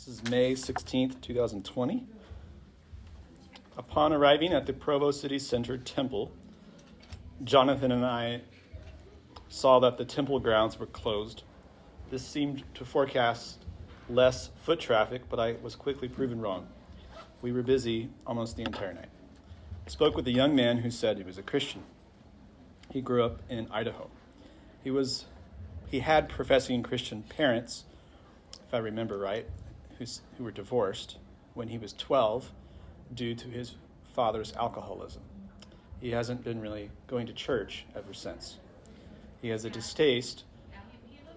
This is May 16th, 2020. Upon arriving at the Provo City Center Temple, Jonathan and I saw that the temple grounds were closed. This seemed to forecast less foot traffic, but I was quickly proven wrong. We were busy almost the entire night. I spoke with a young man who said he was a Christian. He grew up in Idaho. He was he had professing Christian parents, if I remember right, who were divorced when he was 12 due to his father's alcoholism. He hasn't been really going to church ever since. He has a distaste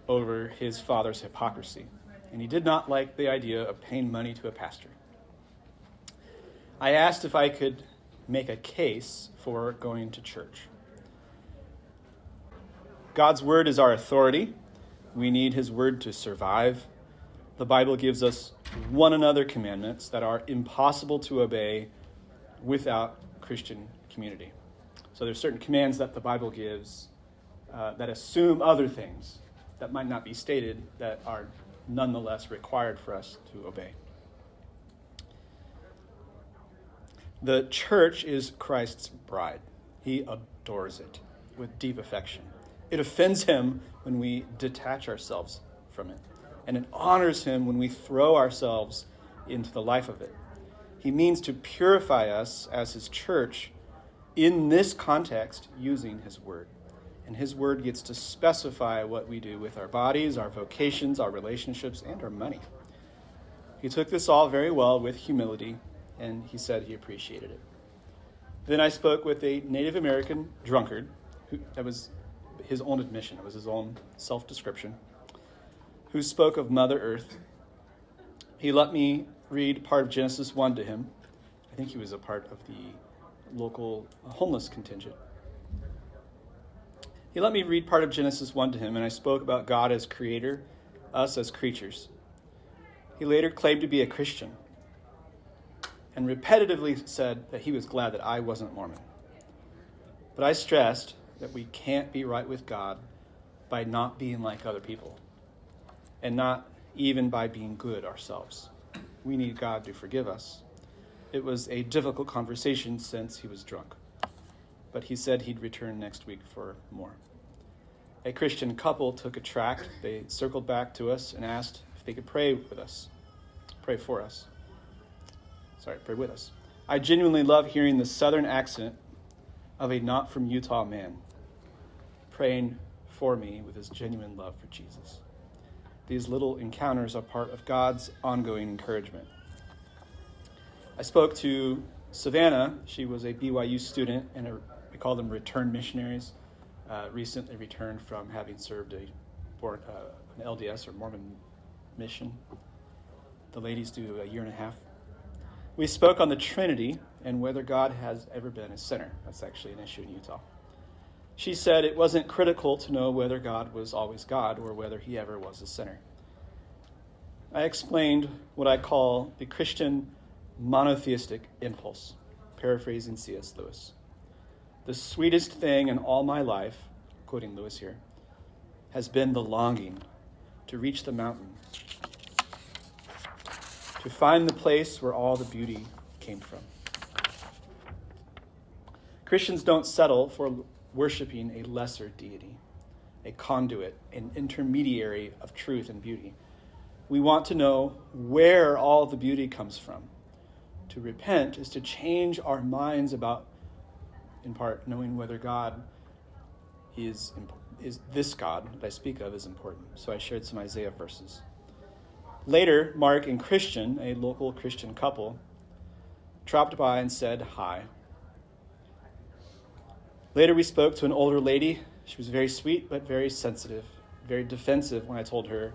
over his father's hypocrisy, and he did not like the idea of paying money to a pastor. I asked if I could make a case for going to church. God's word is our authority. We need his word to survive. The Bible gives us one another commandments that are impossible to obey without Christian community. So there's certain commands that the Bible gives uh, that assume other things that might not be stated that are nonetheless required for us to obey. The church is Christ's bride. He adores it with deep affection. It offends him when we detach ourselves from it, and it honors him when we throw ourselves into the life of it. He means to purify us as his church in this context using his word. And his word gets to specify what we do with our bodies, our vocations, our relationships, and our money. He took this all very well with humility, and he said he appreciated it. Then I spoke with a Native American drunkard who that was his own admission, it was his own self description, who spoke of Mother Earth. He let me read part of Genesis 1 to him. I think he was a part of the local homeless contingent. He let me read part of Genesis 1 to him, and I spoke about God as creator, us as creatures. He later claimed to be a Christian and repetitively said that he was glad that I wasn't Mormon. But I stressed that we can't be right with God by not being like other people and not even by being good ourselves. We need God to forgive us. It was a difficult conversation since he was drunk, but he said he'd return next week for more. A Christian couple took a tract. They circled back to us and asked if they could pray with us, pray for us. Sorry, pray with us. I genuinely love hearing the southern accent of a not from Utah man praying for me with his genuine love for Jesus. These little encounters are part of God's ongoing encouragement. I spoke to Savannah. She was a BYU student, and we call them return missionaries. Uh, recently returned from having served a, for, uh, an LDS or Mormon mission. The ladies do a year and a half. We spoke on the Trinity and whether God has ever been a sinner. That's actually an issue in Utah. She said it wasn't critical to know whether God was always God or whether he ever was a sinner. I explained what I call the Christian monotheistic impulse, paraphrasing C.S. Lewis. The sweetest thing in all my life, quoting Lewis here, has been the longing to reach the mountain, to find the place where all the beauty came from. Christians don't settle for worshiping a lesser deity, a conduit, an intermediary of truth and beauty. We want to know where all the beauty comes from. To repent is to change our minds about, in part, knowing whether God is, is this God that I speak of is important. So I shared some Isaiah verses. Later, Mark and Christian, a local Christian couple, dropped by and said hi. Later, we spoke to an older lady. She was very sweet, but very sensitive, very defensive when I told her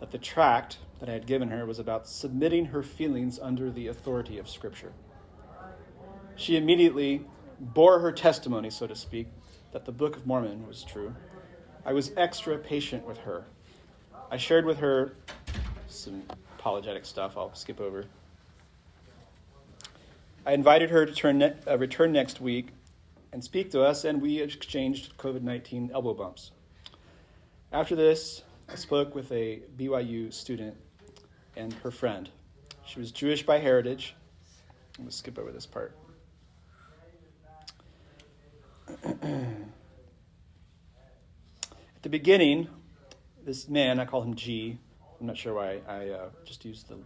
that the tract that I had given her was about submitting her feelings under the authority of Scripture. She immediately bore her testimony, so to speak, that the Book of Mormon was true. I was extra patient with her. I shared with her some apologetic stuff I'll skip over. I invited her to turn ne- uh, return next week and speak to us, and we exchanged COVID 19 elbow bumps. After this, I spoke with a BYU student and her friend. She was Jewish by heritage. I'm going to skip over this part. At the beginning, this man, I call him G, I'm not sure why I uh, just used the,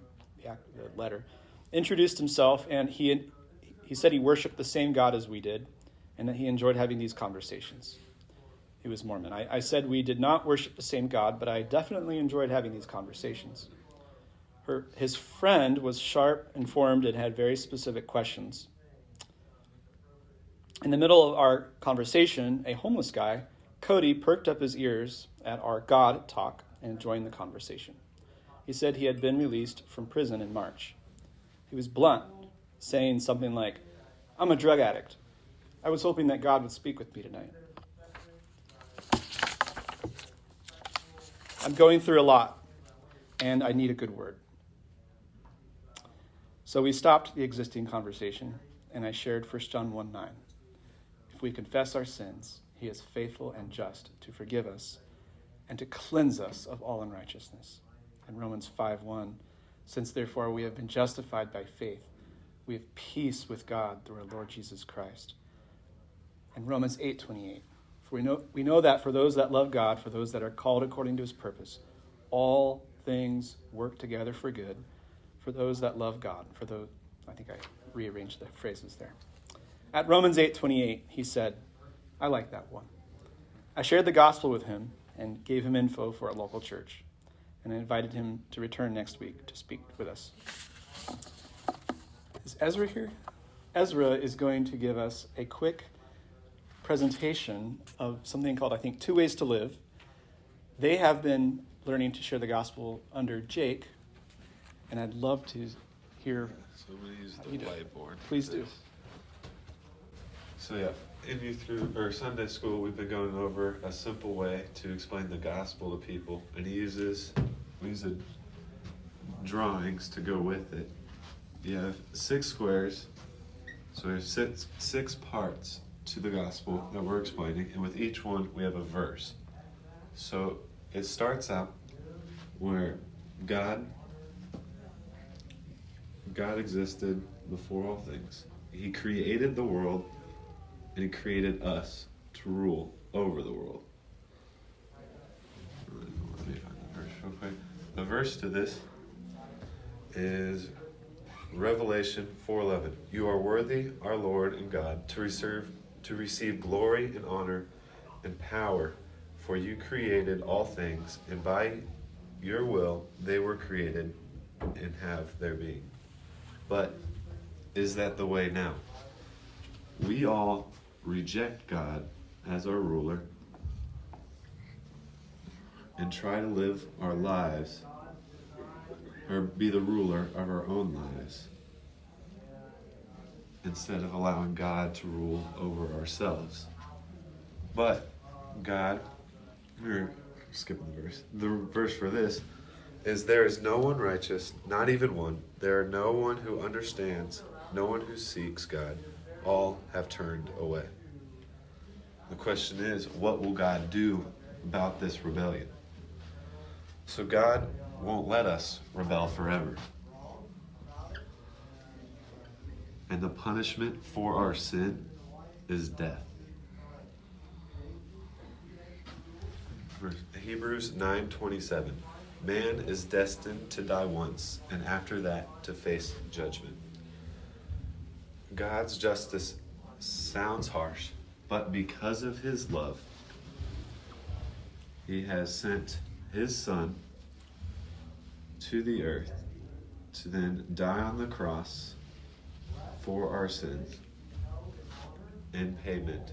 the, letter, introduced himself and he, he said he worshiped the same God as we did and that he enjoyed having these conversations. He was Mormon. I, I said we did not worship the same God, but I definitely enjoyed having these conversations. Her, his friend was sharp, informed, and had very specific questions. In the middle of our conversation, a homeless guy, Cody, perked up his ears at our God talk and joined the conversation. He said he had been released from prison in March. He was blunt, saying something like, I'm a drug addict. I was hoping that God would speak with me tonight. I'm going through a lot, and I need a good word. So we stopped the existing conversation, and I shared 1 John 1 9. If we confess our sins, he is faithful and just to forgive us and to cleanse us of all unrighteousness. And Romans 5 1. Since therefore we have been justified by faith, we have peace with God through our Lord Jesus Christ. And Romans 8 28. For we know, we know that for those that love God, for those that are called according to his purpose, all things work together for good for those that love God. For those, I think I rearranged the phrases there. At Romans 8:28, he said, I like that one. I shared the gospel with him and gave him info for a local church, and I invited him to return next week to speak with us. Is Ezra here? Ezra is going to give us a quick presentation of something called, I think, Two Ways to Live. They have been learning to share the gospel under Jake, and I'd love to hear. So we use the whiteboard. Please do. So yeah, in you through or Sunday school, we've been going over a simple way to explain the gospel to people, and he uses we use drawings to go with it. You have six squares, so we have six six parts to the gospel that we're explaining, and with each one we have a verse. So it starts out where God God existed before all things. He created the world and he created us to rule over the world. Let me find the verse real quick. The verse to this is Revelation 4:11. You are worthy, our Lord and God, to receive to receive glory and honor and power, for you created all things, and by your will they were created and have their being. But is that the way now? We all reject God as our ruler and try to live our lives or be the ruler of our own lives instead of allowing God to rule over ourselves. But God, we're skipping the verse. The verse for this is there is no one righteous, not even one. There are no one who understands, no one who seeks God all have turned away. The question is, what will God do about this rebellion? So God won't let us rebel forever. And the punishment for our sin is death. Hebrews 9:27 Man is destined to die once and after that to face judgment. God's justice sounds harsh, but because of his love, he has sent his son to the earth to then die on the cross for our sins in payment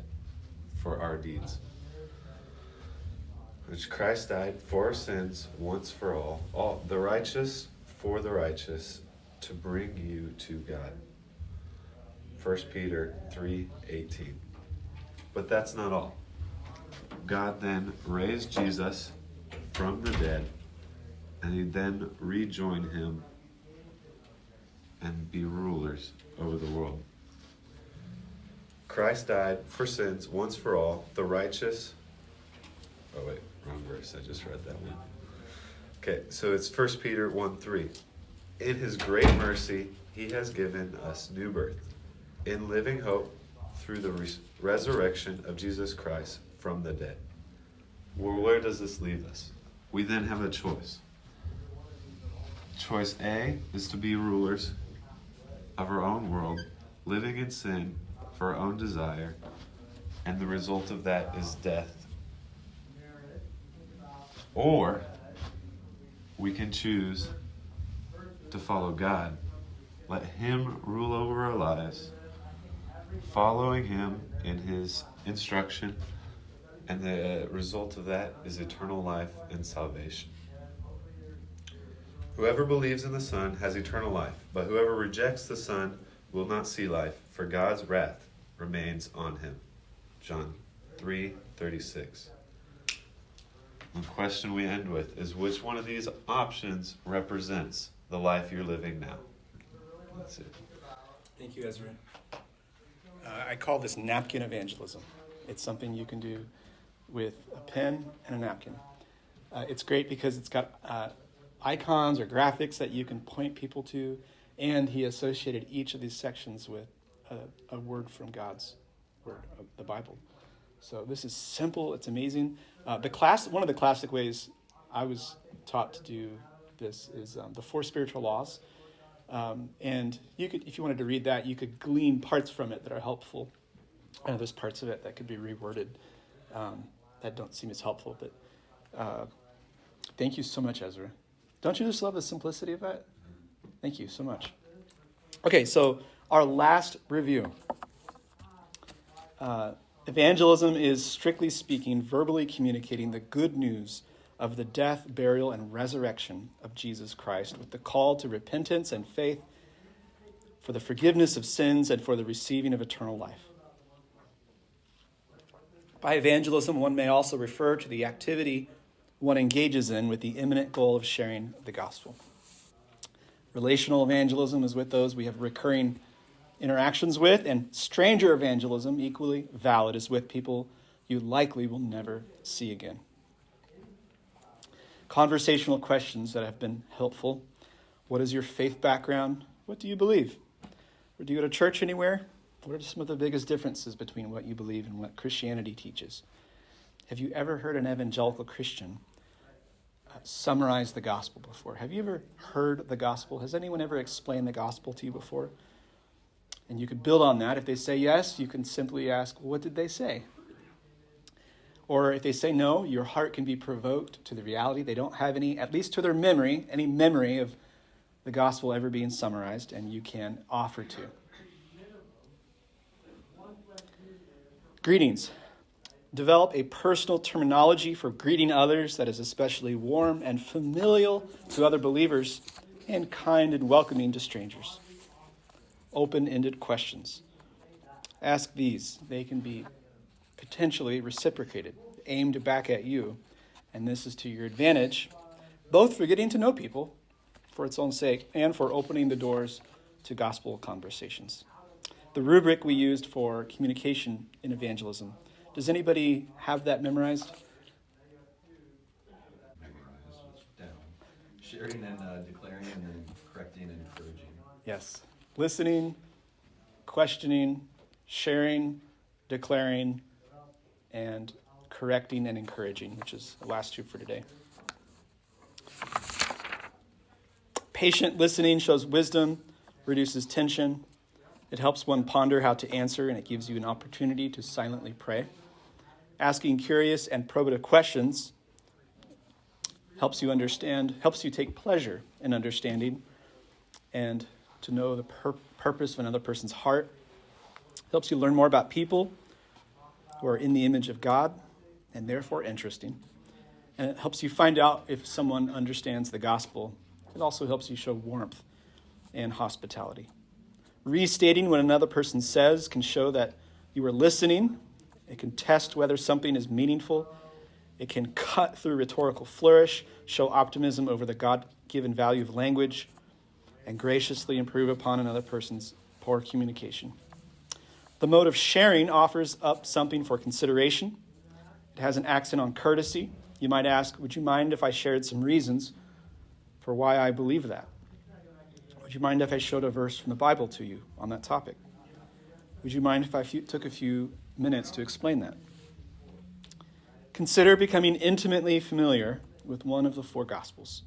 for our deeds. Which Christ died for our sins once for all, all the righteous for the righteous, to bring you to God. 1 Peter 3:18. But that's not all. God then raised Jesus from the dead, and he then rejoined him and be rulers over the world. Christ died for sins once for all, the righteous. Oh, wait, wrong verse. I just read that one. Okay, so it's 1 Peter 1 3. In his great mercy, he has given us new birth in living hope through the res- resurrection of Jesus Christ from the dead. Well, where does this leave us? We then have a choice. Choice A is to be rulers of our own world, living in sin for our own desire, and the result of that is death. Or we can choose to follow God. Let Him rule over our lives, following Him in His instruction, and the result of that is eternal life and salvation. Whoever believes in the Son has eternal life, but whoever rejects the Son will not see life, for God's wrath remains on him. John 3:36. The question we end with is which one of these options represents the life you're living now? That's it. Thank you, Ezra. Uh, I call this napkin evangelism. It's something you can do with a pen and a napkin. Uh, it's great because it's got uh, icons or graphics that you can point people to, and he associated each of these sections with a, a word from God's word, the Bible. So this is simple. It's amazing. Uh, the class, one of the classic ways I was taught to do this is um, the four spiritual laws. Um, and you could, if you wanted to read that, you could glean parts from it that are helpful. And there's parts of it that could be reworded um, that don't seem as helpful. But uh, thank you so much, Ezra. Don't you just love the simplicity of that? Thank you so much. Okay, so our last review. Uh, evangelism is, strictly speaking, verbally communicating the good news of the death, burial, and resurrection of Jesus Christ with the call to repentance and faith for the forgiveness of sins and for the receiving of eternal life. By evangelism, one may also refer to the activity one engages in with the imminent goal of sharing the gospel. Relational evangelism is with those we have recurring interactions with, and stranger evangelism, equally valid, is with people you likely will never see again. Conversational questions that have been helpful. What is your faith background? What do you believe? Or do you go to church anywhere? What are some of the biggest differences between what you believe and what Christianity teaches? Have you ever heard an evangelical Christian uh, summarize the gospel before? Have you ever heard the gospel? Has anyone ever explained the gospel to you before? And you could build on that. If they say yes, you can simply ask, What did they say? Or if they say no, your heart can be provoked to the reality they don't have any, at least to their memory, any memory of the gospel ever being summarized, and you can offer to. Greetings. Develop a personal terminology for greeting others that is especially warm and familial to other believers and kind and welcoming to strangers. Open ended questions. Ask these. They can be potentially reciprocated, aimed back at you, and this is to your advantage, both for getting to know people for its own sake and for opening the doors to gospel conversations. The rubric we used for communication in evangelism. Does anybody have that memorized? Sharing and uh, declaring and then correcting and encouraging. Yes. Listening, questioning, sharing, declaring, and correcting and encouraging, which is the last two for today. Patient listening shows wisdom, reduces tension. It helps one ponder how to answer, and it gives you an opportunity to silently pray. Asking curious and probative questions helps you understand, helps you take pleasure in understanding and to know the pur- purpose of another person's heart. Helps you learn more about people who are in the image of God and therefore interesting. And it helps you find out if someone understands the gospel. It also helps you show warmth and hospitality. Restating what another person says can show that you are listening. It can test whether something is meaningful. It can cut through rhetorical flourish, show optimism over the God given value of language, and graciously improve upon another person's poor communication. The mode of sharing offers up something for consideration. It has an accent on courtesy. You might ask, Would you mind if I shared some reasons for why I believe that? Would you mind if I showed a verse from the Bible to you on that topic? Would you mind if I took a few minutes to explain that? Consider becoming intimately familiar with one of the four Gospels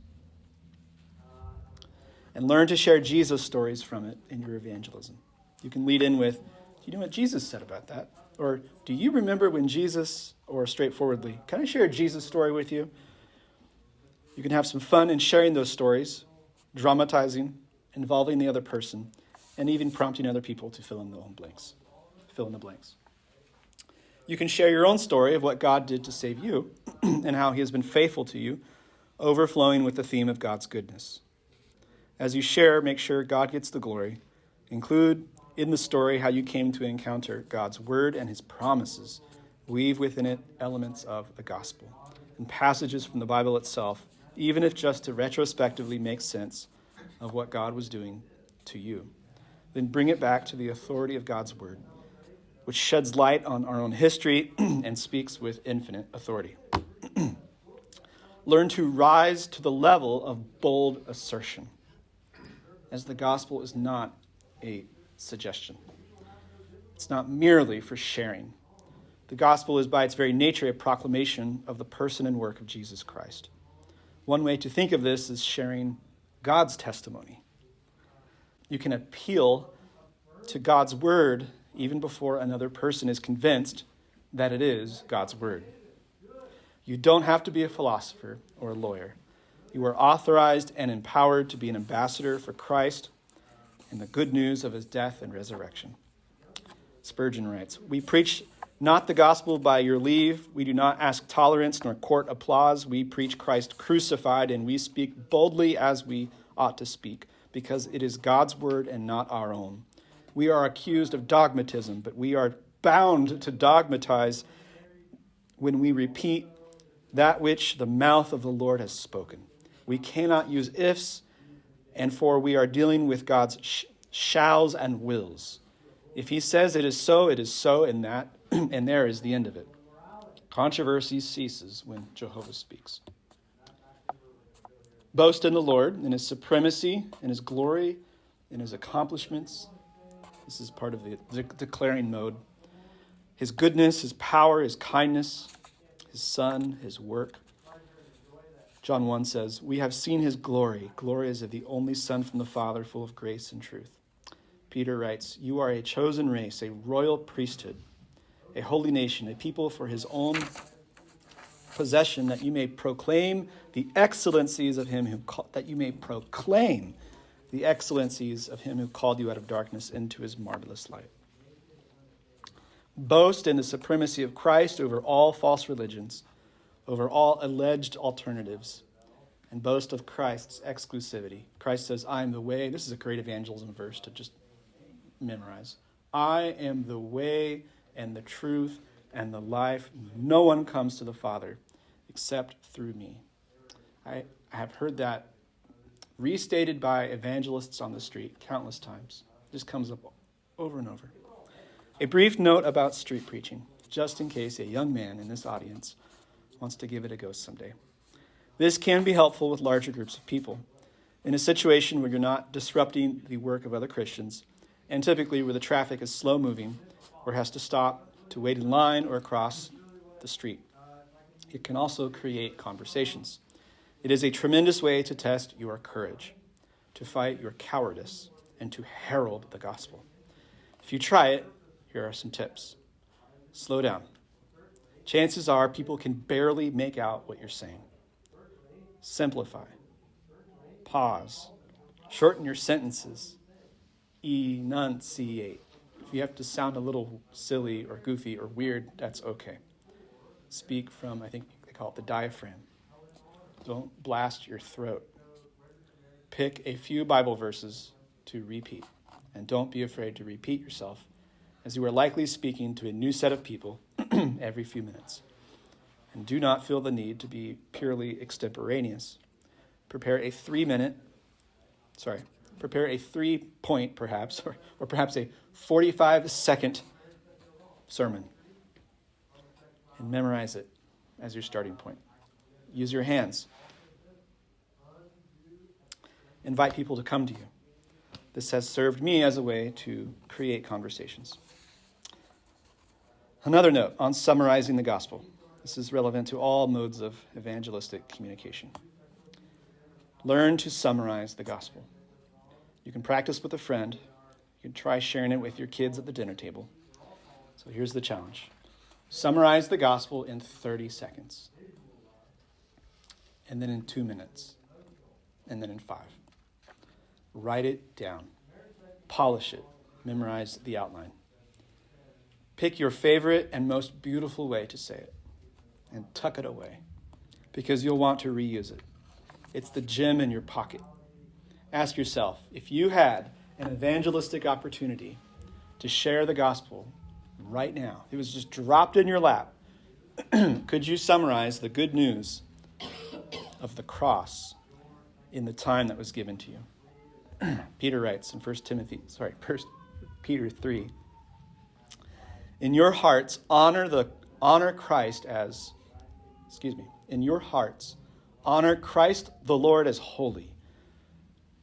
and learn to share Jesus stories from it in your evangelism. You can lead in with, Do you know what Jesus said about that? Or do you remember when Jesus, or straightforwardly, can I share a Jesus story with you? You can have some fun in sharing those stories, dramatizing, involving the other person, and even prompting other people to fill in the blanks. Fill in the blanks. You can share your own story of what God did to save you and how he has been faithful to you, overflowing with the theme of God's goodness. As you share, make sure God gets the glory. Include in the story how you came to encounter God's word and his promises. Weave within it elements of the gospel and passages from the Bible itself, even if just to retrospectively make sense of what God was doing to you. Then bring it back to the authority of God's word, which sheds light on our own history and speaks with infinite authority. Learn to rise to the level of bold assertion, as the gospel is not a suggestion. It's not merely for sharing. The gospel is, by its very nature, a proclamation of the person and work of Jesus Christ. One way to think of this is sharing God's testimony. You can appeal to God's word even before another person is convinced that it is God's word. You don't have to be a philosopher or a lawyer. You are authorized and empowered to be an ambassador for Christ and the good news of his death and resurrection. Spurgeon writes We preach not the gospel by your leave. We do not ask tolerance nor court applause. We preach Christ crucified, and we speak boldly as we ought to speak, because it is God's word and not our own. We are accused of dogmatism, but we are bound to dogmatize when we repeat that which the mouth of the Lord has spoken. We cannot use ifs and for we are dealing with God's sh- shalls and wills. If he says it is so, it is so, and that and there is the end of it. Controversy ceases when Jehovah speaks. Boast in the Lord, in his supremacy, in his glory, in his accomplishments. This is part of the de- declaring mode. His goodness, his power, his kindness, his son, his work. John 1 says, We have seen his glory. Glory is of the only Son from the Father, full of grace and truth. Peter writes, You are a chosen race, a royal priesthood, a holy nation, a people for his own possession, that you may proclaim the excellencies of him who that you may proclaim the excellencies of him who called you out of darkness into his marvelous light. Boast in the supremacy of Christ over all false religions over all alleged alternatives and boast of Christ's exclusivity. Christ says, I am the way. This is a great evangelism verse to just memorize. I am the way and the truth and the life. No one comes to the Father except through me. I, I have heard that restated by evangelists on the street countless times. It just comes up over and over. A brief note about street preaching, just in case a young man in this audience wants to give it a go someday. This can be helpful with larger groups of people. In a situation where you're not disrupting the work of other Christians, and typically where the traffic is slow moving or has to stop to wait in line or across the street. It can also create conversations. It is a tremendous way to test your courage, to fight your cowardice, and to herald the gospel. If you try it, here are some tips. Slow down chances are people can barely make out what you're saying. Simplify. Pause. Shorten your sentences. Enunciate. If you have to sound a little silly or goofy or weird, that's okay. Speak from, I think they call it the diaphragm. Don't blast your throat. Pick a few Bible verses to repeat, and don't be afraid to repeat yourself, as you are likely speaking to a new set of people every few minutes. And do not feel the need to be purely extemporaneous. Prepare a three minute, sorry, prepare a three point perhaps, or, or perhaps a 45 second sermon. And memorize it as your starting point. Use your hands. Invite people to come to you. this has served me as a way to create conversations. Another note on summarizing the gospel. This is relevant to all modes of evangelistic communication. Learn to summarize the gospel. You can practice with a friend, you can try sharing it with your kids at the dinner table. So here's the challenge summarize the gospel in 30 seconds, and then in two minutes, and then in five. Write it down, polish it, memorize the outline. Pick your favorite and most beautiful way to say it and tuck it away because you'll want to reuse it. It's the gem in your pocket. Ask yourself if you had an evangelistic opportunity to share the gospel right now, it was just dropped in your lap, could you summarize the good news of the cross in the time that was given to you? Peter writes in 1 Timothy, sorry, 1 Peter 3. In your hearts, honor the honor Christ as, excuse me, in your hearts, honor Christ the Lord as holy,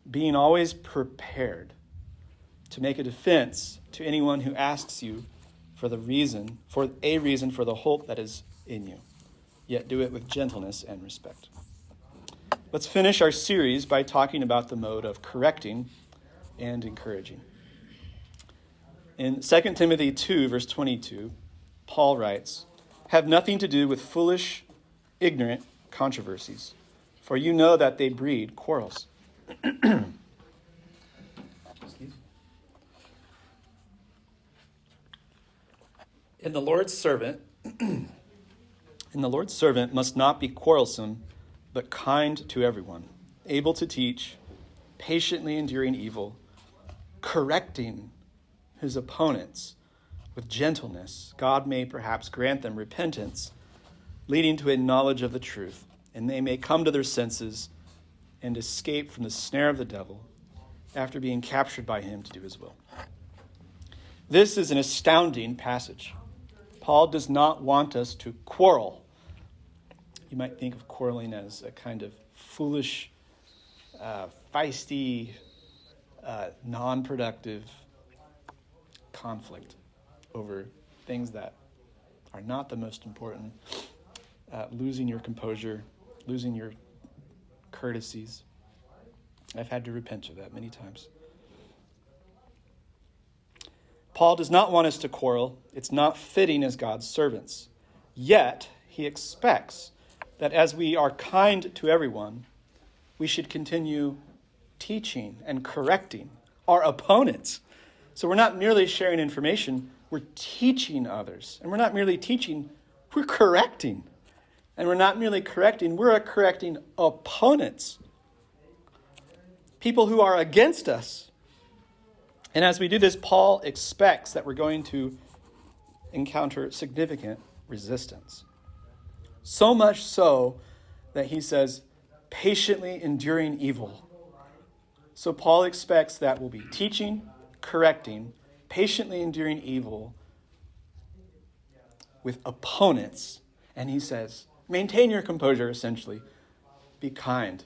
being always prepared to make a defense to anyone who asks you for the reason, for a reason for the hope that is in you. Yet do it with gentleness and respect. Let's finish our series by talking about the mode of correcting and encouraging. In 2 Timothy 2, verse 22, Paul writes, Have nothing to do with foolish, ignorant controversies, for you know that they breed quarrels. In the Lord's servant, in the Lord's servant must not be quarrelsome, but kind to everyone, able to teach, patiently enduring evil, correcting his opponents with gentleness. God may perhaps grant them repentance, leading to a knowledge of the truth, and they may come to their senses and escape from the snare of the devil after being captured by him to do his will. This is an astounding passage. Paul does not want us to quarrel. You might think of quarreling as a kind of foolish, uh, feisty, uh, non productive conflict over things that are not the most important. Uh, losing your composure, losing your courtesies. I've had to repent of that many times. Paul does not want us to quarrel. It's not fitting as God's servants. Yet, he expects that as we are kind to everyone, we should continue teaching and correcting our opponents. So we're not merely sharing information, we're teaching others. And we're not merely teaching, we're correcting. And we're not merely correcting, we're correcting opponents. People who are against us. And as we do this, Paul expects that we're going to encounter significant resistance. So much so that he says, patiently enduring evil. So Paul expects that we'll be teaching, correcting, patiently enduring evil with opponents. And he says, maintain your composure, essentially. Be kind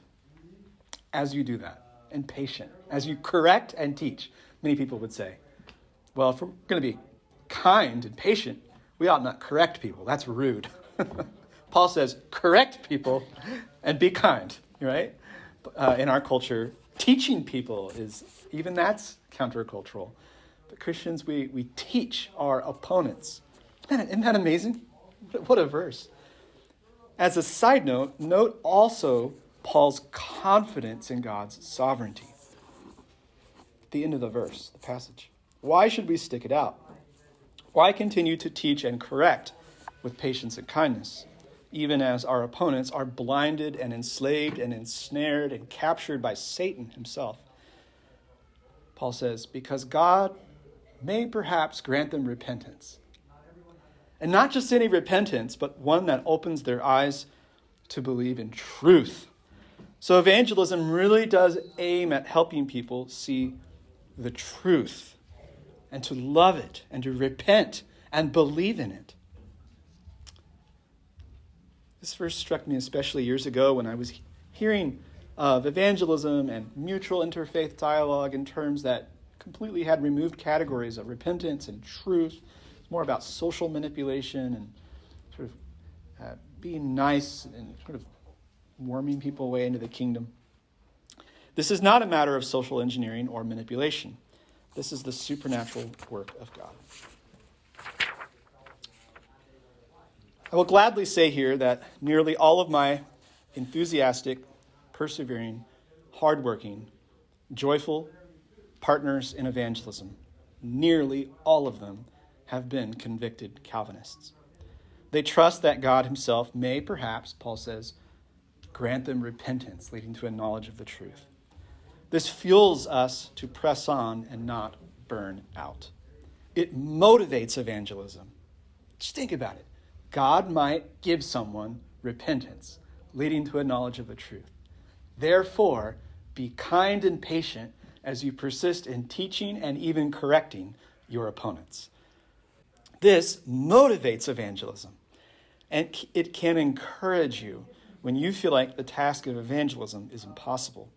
as you do that, and patient as you correct and teach many people would say, well, if we're going to be kind and patient, we ought not correct people. That's rude. Paul says, correct people and be kind, right? Uh, in our culture, teaching people is, even that's countercultural. But Christians, we, we teach our opponents. Man, isn't that amazing? What a verse. As a side note, note also Paul's confidence in God's sovereignty the end of the verse, the passage. Why should we stick it out? Why continue to teach and correct with patience and kindness, even as our opponents are blinded and enslaved and ensnared and captured by Satan himself? Paul says, because God may perhaps grant them repentance. And not just any repentance, but one that opens their eyes to believe in truth. So evangelism really does aim at helping people see the truth and to love it and to repent and believe in it. This verse struck me especially years ago when I was hearing of evangelism and mutual interfaith dialogue in terms that completely had removed categories of repentance and truth. It's more about social manipulation and sort of uh, being nice and sort of worming people away into the kingdom. This is not a matter of social engineering or manipulation. This is the supernatural work of God. I will gladly say here that nearly all of my enthusiastic, persevering, hardworking, joyful partners in evangelism, nearly all of them have been convicted Calvinists. They trust that God Himself may, perhaps, Paul says, grant them repentance leading to a knowledge of the truth. This fuels us to press on and not burn out. It motivates evangelism. Just think about it. God might give someone repentance, leading to a knowledge of the truth. Therefore, be kind and patient as you persist in teaching and even correcting your opponents. This motivates evangelism, and it can encourage you when you feel like the task of evangelism is impossible,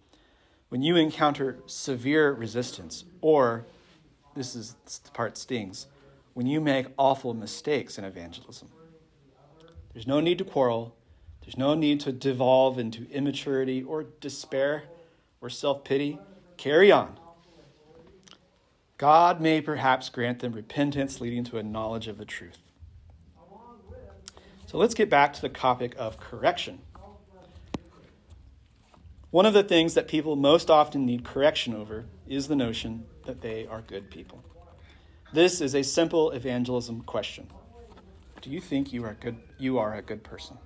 when you encounter severe resistance, or this is the part stings, when you make awful mistakes in evangelism. There's no need to quarrel. There's no need to devolve into immaturity or despair or self pity. Carry on. God may perhaps grant them repentance leading to a knowledge of the truth. So let's get back to the topic of correction. One of the things that people most often need correction over is the notion that they are good people. This is a simple evangelism question. Do you think you are good you are a good person?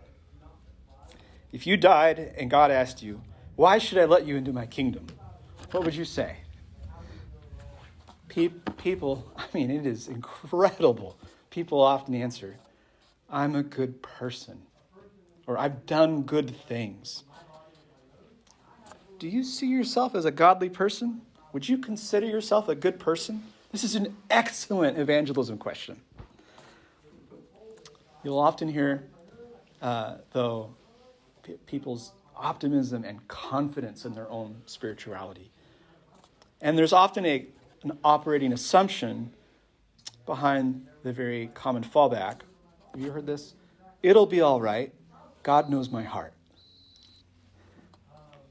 If you died and God asked you, "Why should I let you into my kingdom?" What would you say? People, I mean, it is incredible. People often answer, "I'm a good person," or "I've done good things." Do you see yourself as a godly person? Would you consider yourself a good person? This is an excellent evangelism question. You'll often hear, uh, though, p- people's optimism and confidence in their own spirituality. And there's often a, an operating assumption behind the very common fallback. Have you heard this? It'll be all right. God knows my heart.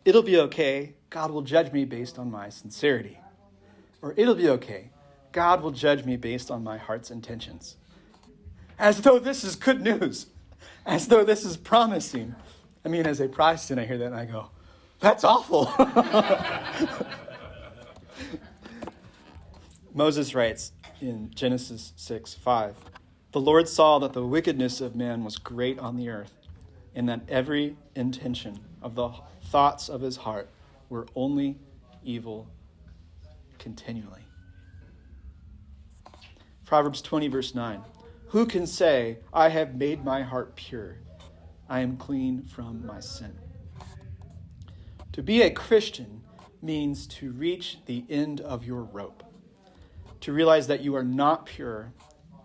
It'll be okay. God will judge me based on my sincerity. Or it'll be okay. God will judge me based on my heart's intentions as though this is good news, as though this is promising. I mean, as a Protestant, I hear that and I go, that's awful. Moses writes in Genesis 6 5 The Lord saw that the wickedness of man was great on the earth, and that every intention of the thoughts of his heart were only evil continually. Proverbs 20, verse 9 who can say, I have made my heart pure? I am clean from my sin. To be a Christian means to reach the end of your rope, to realize that you are not pure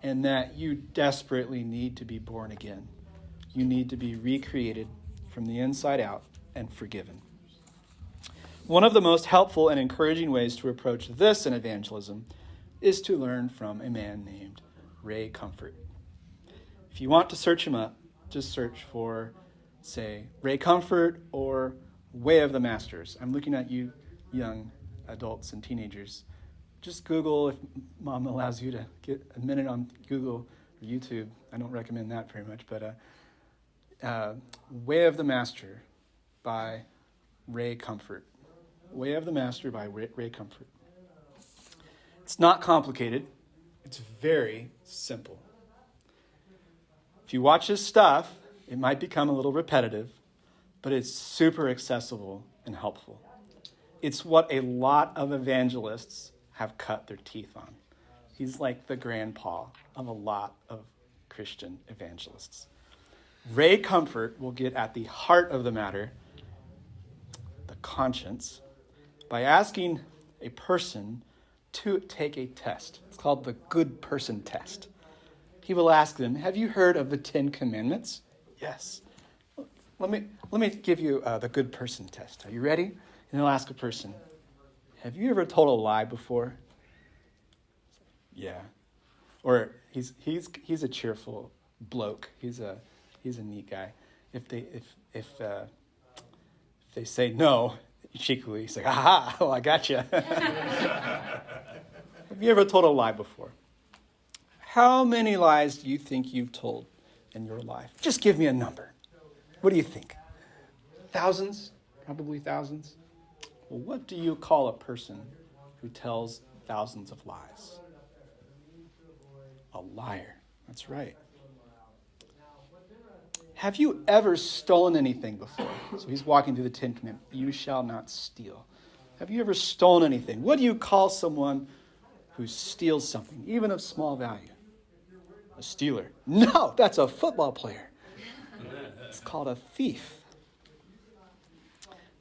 and that you desperately need to be born again. You need to be recreated from the inside out and forgiven. One of the most helpful and encouraging ways to approach this in evangelism is to learn from a man named Ray Comfort. If you want to search him up, just search for, say, Ray Comfort or Way of the Masters. I'm looking at you, young adults and teenagers. Just Google if mom allows you to get a minute on Google or YouTube. I don't recommend that very much, but uh, uh, Way of the Master by Ray Comfort. Way of the Master by Ray, Ray Comfort. It's not complicated. It's very simple. If you watch his stuff, it might become a little repetitive, but it's super accessible and helpful. It's what a lot of evangelists have cut their teeth on. He's like the grandpa of a lot of Christian evangelists. Ray Comfort will get at the heart of the matter, the conscience, by asking a person to take a test. It's called the good person test. He will ask them, Have you heard of the Ten Commandments? Yes. Let me, let me give you uh, the good person test. Are you ready? And I'll ask a person, have you ever told a lie before? Yeah. Or he's, he's, he's a cheerful bloke. He's a, he's a neat guy. If they, if, if, uh, if they say no, cheekily, he's like, aha, well, oh, I got you. have you ever told a lie before? How many lies do you think you've told in your life? Just give me a number. What do you think? Thousands? Probably thousands. Well, what do you call a person who tells thousands of lies? A liar. That's right. Have you ever stolen anything before? So he's walking through the Ten Commandments. You shall not steal. Have you ever stolen anything? What do you call someone who steals something, even of small value? A stealer. No, that's a football player. It's called a thief.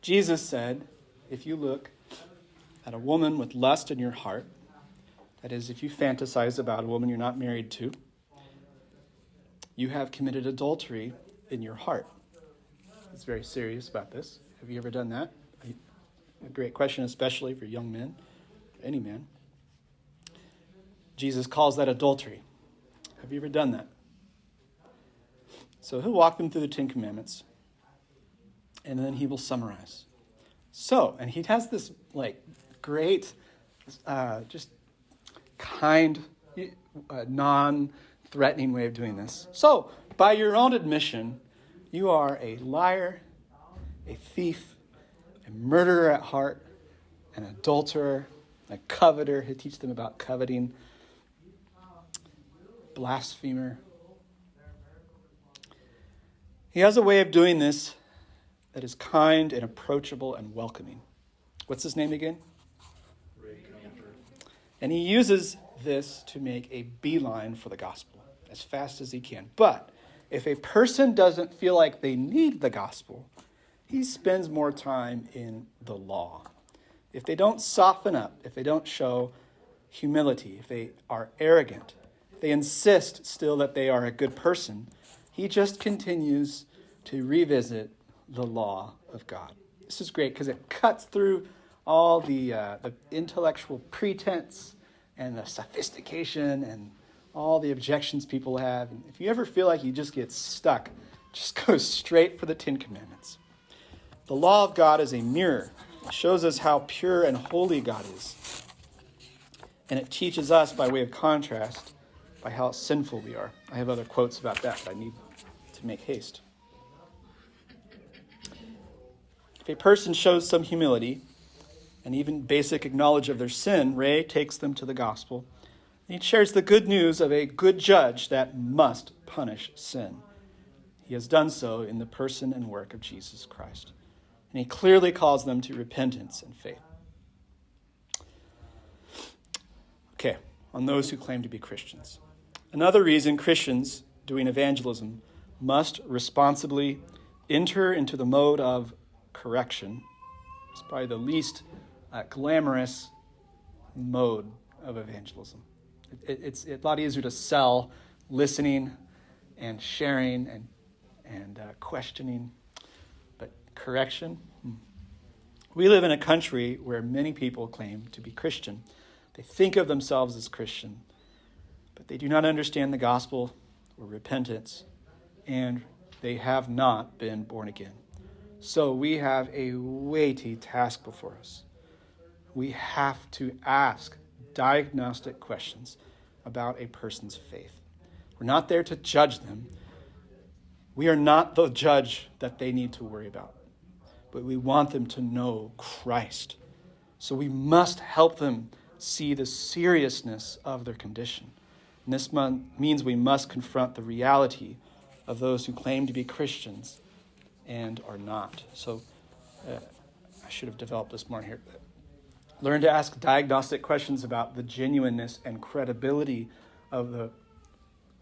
Jesus said, if you look at a woman with lust in your heart, that is, if you fantasize about a woman you're not married to, you have committed adultery in your heart. It's very serious about this. Have you ever done that? A great question, especially for young men, any man. Jesus calls that adultery. Have you ever done that? So he'll walk them through the Ten Commandments, and then he will summarize. So, and he has this like great, uh, just kind, uh, non threatening way of doing this. So, by your own admission, you are a liar, a thief, a murderer at heart, an adulterer, a coveter. He'll teach them about coveting, blasphemer. He has a way of doing this that is kind and approachable and welcoming. What's his name again? And he uses this to make a beeline for the gospel as fast as he can. But if a person doesn't feel like they need the gospel, he spends more time in the law. If they don't soften up, if they don't show humility, if they are arrogant, they insist still that they are a good person, he just continues to revisit the law of God. This is great because it cuts through all the, uh, the intellectual pretense and the sophistication and all the objections people have. And if you ever feel like you just get stuck, just go straight for the Ten Commandments. The law of God is a mirror. It shows us how pure and holy God is. And it teaches us, by way of contrast, by how sinful we are. I have other quotes about that, but I need to make haste. If a person shows some humility and even basic knowledge of their sin, Ray takes them to the gospel. He shares the good news of a good judge that must punish sin. He has done so in the person and work of Jesus Christ. And he clearly calls them to repentance and faith. Okay, on those who claim to be Christians. Another reason Christians doing evangelism must responsibly enter into the mode of correction. It's probably the least uh, glamorous mode of evangelism. It, it's a lot easier to sell listening and sharing and, and uh, questioning, but correction. Hmm. We live in a country where many people claim to be Christian. They think of themselves as Christian, but they do not understand the gospel or repentance, and they have not been born again. So we have a weighty task before us. We have to ask diagnostic questions about a person's faith. We're not there to judge them. We are not the judge that they need to worry about, but we want them to know Christ. So we must help them see the seriousness of their condition. And this means we must confront the reality of those who claim to be Christians and are not. So uh, I should have developed this more here. Learn to ask diagnostic questions about the genuineness and credibility of the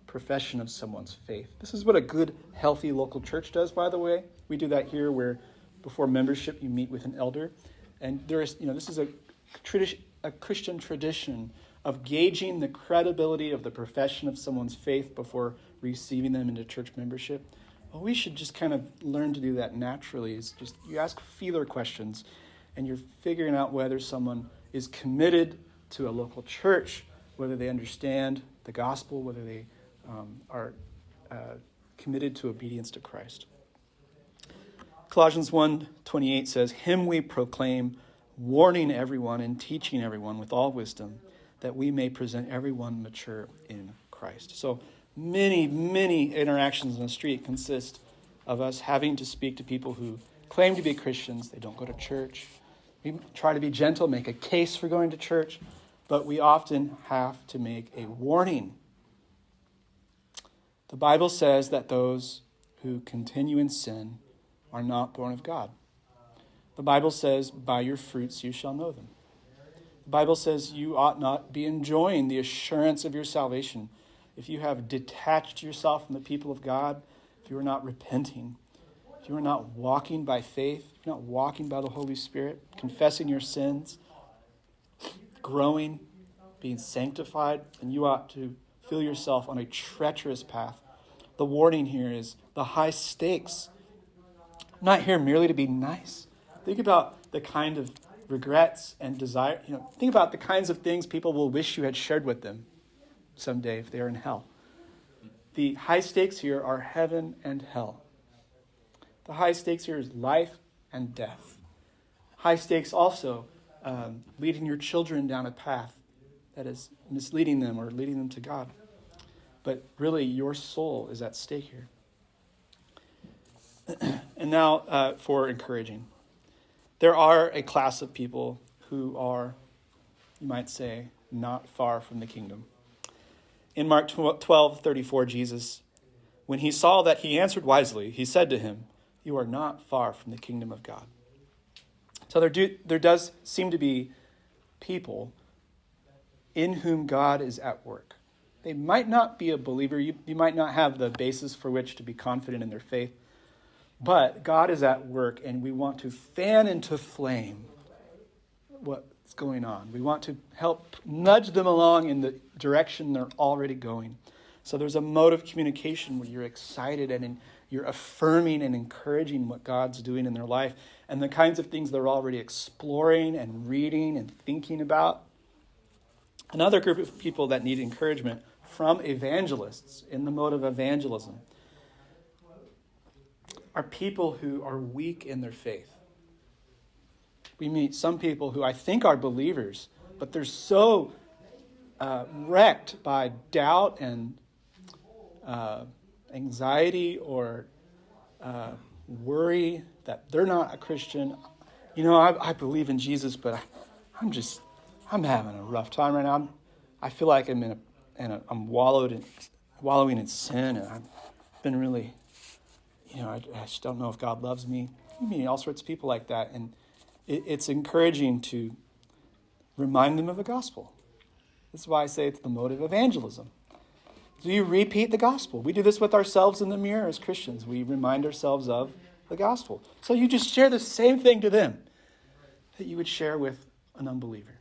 profession of someone's faith. This is what a good, healthy local church does, by the way. We do that here where before membership you meet with an elder. And there is, you know, this is a tradition a Christian tradition of gauging the credibility of the profession of someone's faith before receiving them into church membership. Well, we should just kind of learn to do that naturally. Is just you ask feeler questions, and you're figuring out whether someone is committed to a local church, whether they understand the gospel, whether they um, are uh, committed to obedience to Christ. Colossians 1:28 says, "Him we proclaim, warning everyone and teaching everyone with all wisdom, that we may present everyone mature in Christ." So many, many interactions in the street consist of us having to speak to people who claim to be Christians. They don't go to church. We try to be gentle, make a case for going to church, but we often have to make a warning. The Bible says that those who continue in sin are not born of God. The Bible says, By your fruits you shall know them. The Bible says you ought not be enjoying the assurance of your salvation if you have detached yourself from the people of God, if you are not repenting, if you are not walking by faith, you're not walking by the Holy Spirit, confessing your sins, growing, being sanctified, then you ought to feel yourself on a treacherous path. The warning here is the high stakes. I'm not here merely to be nice. Think about the kind of regrets and desire. You know, think about the kinds of things people will wish you had shared with them someday if they are in hell. The high stakes here are heaven and hell. The high stakes here is life and death. High stakes also um, leading your children down a path that is misleading them or leading them to God. But really, your soul is at stake here. and now uh, for encouraging. There are a class of people who are, you might say, not far from the kingdom. In Mark 12 34, Jesus, when he saw that he answered wisely, he said to him, You are not far from the kingdom of God. So there, do, there does seem to be people in whom God is at work. They might not be a believer, you, you might not have the basis for which to be confident in their faith, but God is at work, and we want to fan into flame what's going on. We want to help nudge them along in the direction they're already going. So there's a mode of communication where you're excited and you're affirming and encouraging what God's doing in their life and the kinds of things they're already exploring and reading and thinking about. Another group of people that need encouragement from evangelists in the mode of evangelism are people who are weak in their faith. We meet some people who I think are believers, but they're so uh, wrecked by doubt and uh, anxiety or uh, worry that they're not a Christian. You know, I, I believe in Jesus, but I, I'm just, I'm having a rough time right now. I'm, I feel like I'm in a, in a I'm wallowed in, wallowing in sin, and I've been really, you know, I, I just don't know if God loves me. You meet all sorts of people like that, and it, it's encouraging to remind them of the gospel. This is why I say it's the mode of evangelism. Do you repeat the gospel? We do this with ourselves in the mirror as Christians. We remind ourselves of the gospel. So you just share the same thing to them that you would share with an unbeliever,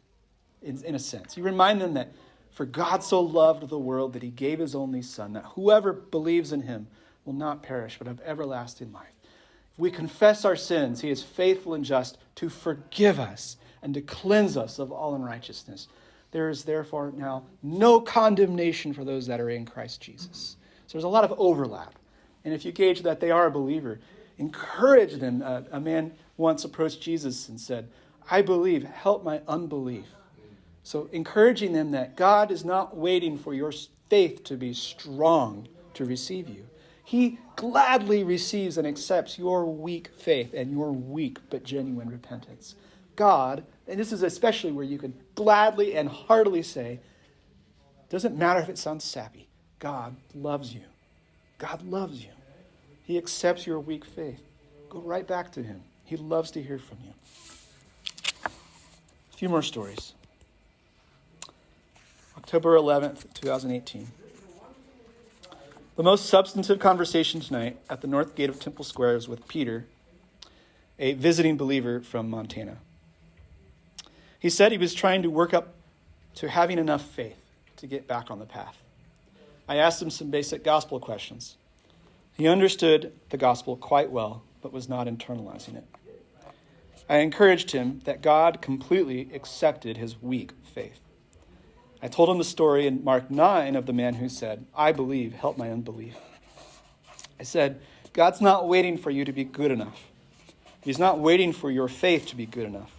in, in a sense. You remind them that for God so loved the world that he gave his only Son, that whoever believes in him will not perish but have everlasting life. If we confess our sins, he is faithful and just to forgive us and to cleanse us of all unrighteousness. There is therefore now no condemnation for those that are in Christ Jesus. So there's a lot of overlap. And if you gauge that they are a believer, encourage them. Uh, a man once approached Jesus and said, I believe, help my unbelief. So encouraging them that God is not waiting for your faith to be strong to receive you. He gladly receives and accepts your weak faith and your weak but genuine repentance. God, and this is especially where you can gladly and heartily say, doesn't matter if it sounds sappy, God loves you. God loves you. He accepts your weak faith. Go right back to Him. He loves to hear from you. A few more stories. October 11th, 2018. The most substantive conversation tonight at the north gate of Temple Square is with Peter, a visiting believer from Montana. He said he was trying to work up to having enough faith to get back on the path. I asked him some basic gospel questions. He understood the gospel quite well, but was not internalizing it. I encouraged him that God completely accepted his weak faith. I told him the story in Mark 9 of the man who said, I believe, help my unbelief. I said, God's not waiting for you to be good enough. He's not waiting for your faith to be good enough.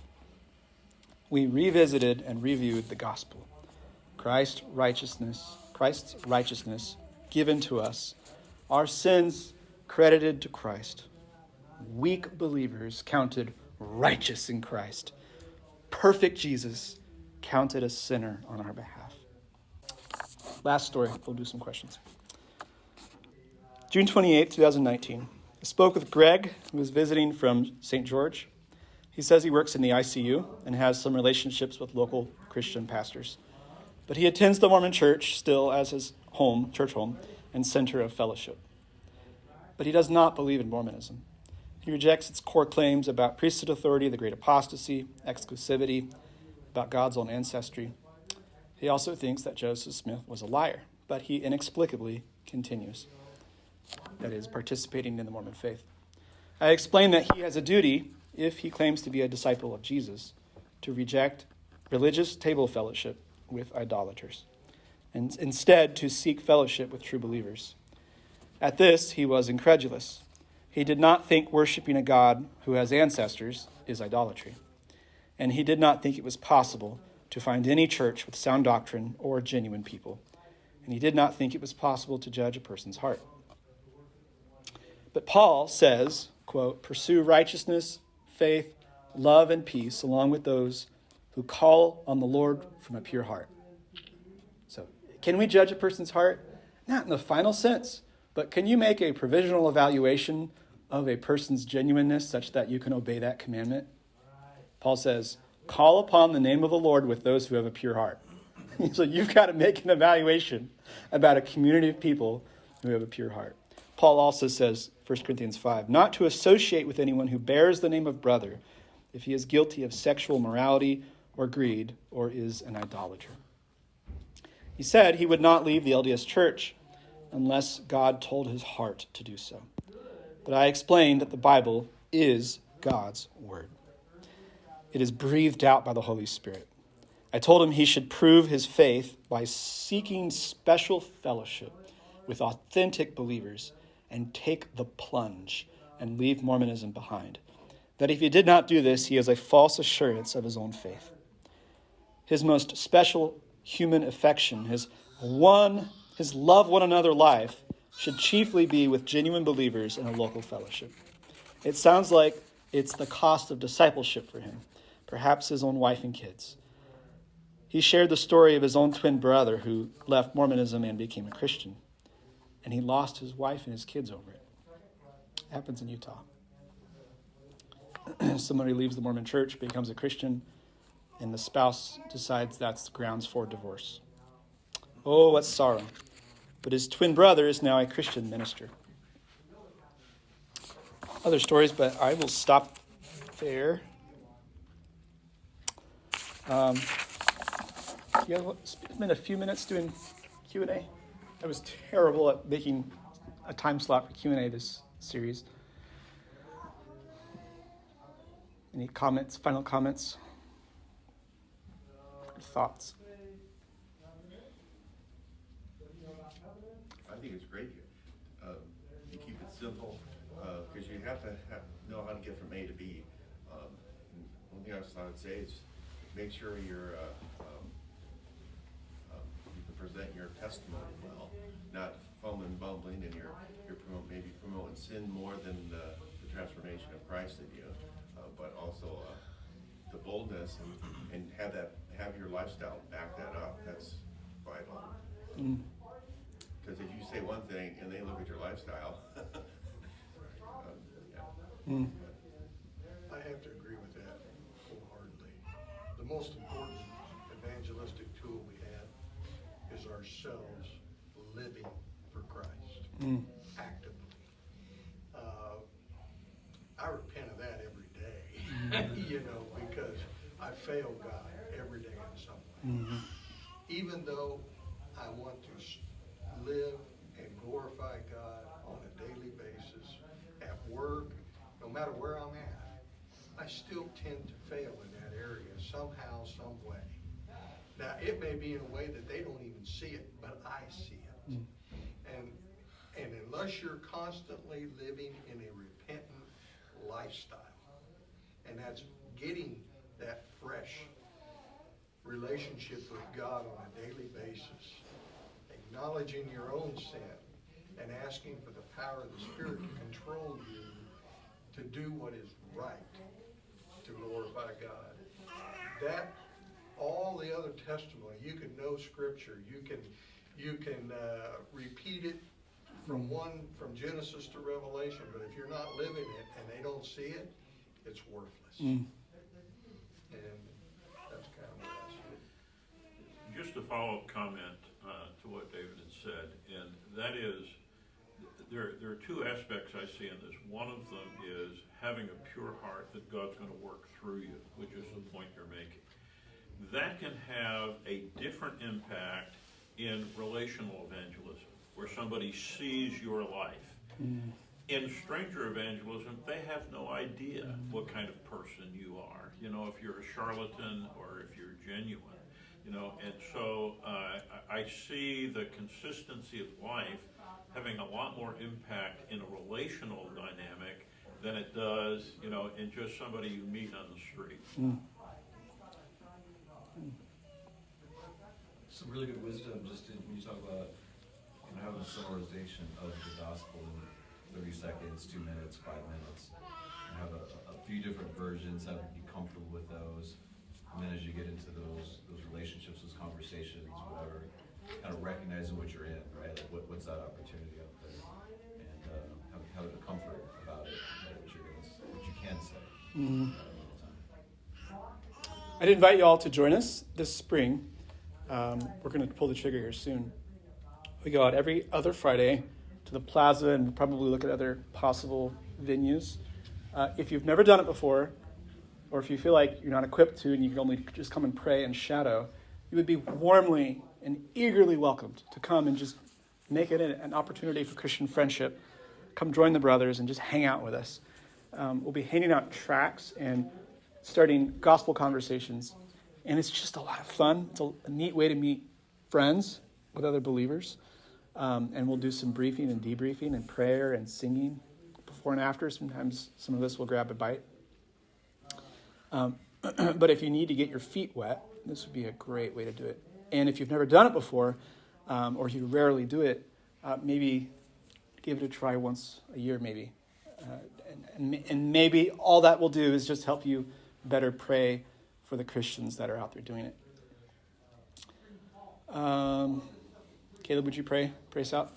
We revisited and reviewed the gospel. Christ's righteousness, Christ's righteousness given to us, our sins credited to Christ. Weak believers counted righteous in Christ. Perfect Jesus counted a sinner on our behalf. Last story, we'll do some questions. June 28, 2019. I spoke with Greg, who was visiting from St. George. He says he works in the ICU and has some relationships with local Christian pastors. But he attends the Mormon church still as his home, church home, and center of fellowship. But he does not believe in Mormonism. He rejects its core claims about priesthood authority, the great apostasy, exclusivity, about God's own ancestry. He also thinks that Joseph Smith was a liar, but he inexplicably continues. That is, participating in the Mormon faith. I explain that he has a duty, if he claims to be a disciple of Jesus, to reject religious table fellowship with idolaters, and instead to seek fellowship with true believers. At this, he was incredulous. He did not think worshiping a God who has ancestors is idolatry. And he did not think it was possible to find any church with sound doctrine or genuine people. And he did not think it was possible to judge a person's heart. But Paul says, quote, pursue righteousness, faith, love, and peace along with those who call on the Lord from a pure heart. So, can we judge a person's heart? Not in the final sense, but can you make a provisional evaluation of a person's genuineness such that you can obey that commandment? Paul says, Call upon the name of the Lord with those who have a pure heart. so you've got to make an evaluation about a community of people who have a pure heart. Paul also says, 1 Corinthians 5, not to associate with anyone who bears the name of brother if he is guilty of sexual morality or greed or is an idolater. He said he would not leave the LDS church unless God told his heart to do so. But I explained that the Bible is God's word. It is breathed out by the Holy Spirit. I told him he should prove his faith by seeking special fellowship with authentic believers and take the plunge and leave Mormonism behind. That if he did not do this, he has a false assurance of his own faith. His most special human affection, his one, his love one another life, should chiefly be with genuine believers in a local fellowship. It sounds like it's the cost of discipleship for him, perhaps his own wife and kids. He shared the story of his own twin brother who left Mormonism and became a Christian, and he lost his wife and his kids over it. it happens in Utah. Somebody leaves the Mormon church, becomes a Christian, and the spouse decides that's grounds for divorce. Oh, what sorrow. But his twin brother is now a Christian minister. Other stories, but I will stop there. Um, you spend a few minutes doing Q and A. I was terrible at making a time slot for Q and A this series. Any comments? Final comments? Thoughts? I think it's great. Uh, you keep it simple because you have to have, know how to get from A to B. Um, one thing I would say is make sure you're uh, um, um, you can present your testimony well, not fumbling, bumbling, and you're you're promote, maybe promoting sin more than the, the transformation of Christ in you, uh, but also uh, the boldness and, and have that have your lifestyle back that up. That's vital. Because if you say one thing and they look at your lifestyle, um, yeah. I have to agree with that wholeheartedly. The most important ourselves living for Christ mm. actively. Uh, I repent of that every day, mm-hmm. you know, because I fail God every day in some way. Mm-hmm. Even though I want to live and glorify God on a daily basis at work, no matter where I'm at, I still tend to fail in that area somehow, some way. Now, it may be in a way that they don't even see it, but I see it. Hmm. And, and unless you're constantly living in a repentant lifestyle, and that's getting that fresh relationship with God on a daily basis, acknowledging your own sin, and asking for the power of the Spirit to control you to do what is right, to glorify God. That, all the other testimony, you can know Scripture, you can, you can uh, repeat it from one, from Genesis to Revelation, but if you're not living it and they don't see it, it's worthless. Mm. And that's kind of what I see. Just a follow-up comment uh, to what David had said, and that is, there, there are two aspects I see in this. One of them is having a pure heart that God's going to work through you, which is the point you're making. That can have a different impact in relational evangelism, where somebody sees your life. In stranger evangelism, they have no idea what kind of person you are. You know, if you're a charlatan or if you're genuine. You know, and so uh, I I see the consistency of life having a lot more impact in a relational dynamic than it does, you know, in just somebody you meet on the street. Some really good wisdom just in, when you talk about, you know, having a summarization of the gospel in thirty seconds, two minutes, five minutes. And have a, a few different versions, have be comfortable with those. And then as you get into those, those relationships, those conversations, whatever, kind of recognizing what you're in, right? Like what, what's that opportunity out there? And, uh, have, having a comfort about it, know what you're gonna, what you can say. Mm-hmm. all the time. I'd invite you all to join us this spring. Um, we're going to pull the trigger here soon. We go out every other Friday to the plaza and probably look at other possible venues. Uh, if you've never done it before, or if you feel like you're not equipped to and you can only just come and pray and shadow, you would be warmly and eagerly welcomed to come and just make it an opportunity for Christian friendship. Come join the brothers and just hang out with us. Um, we'll be handing out tracts and starting gospel conversations. And it's just a lot of fun. It's a, neat way to meet friends with other believers. Um, and we'll do some briefing and debriefing and prayer and singing before and after. Sometimes some of us will grab a bite. Um, but if you need to get your feet wet, this would be a great way to do it. And if you've never done it before, um, or you rarely do it, uh, maybe give it a try once a year, maybe. Uh, and, and maybe all that will do is just help you better pray for the Christians that are out there doing it. Um, Caleb, would you pray? Pray us out.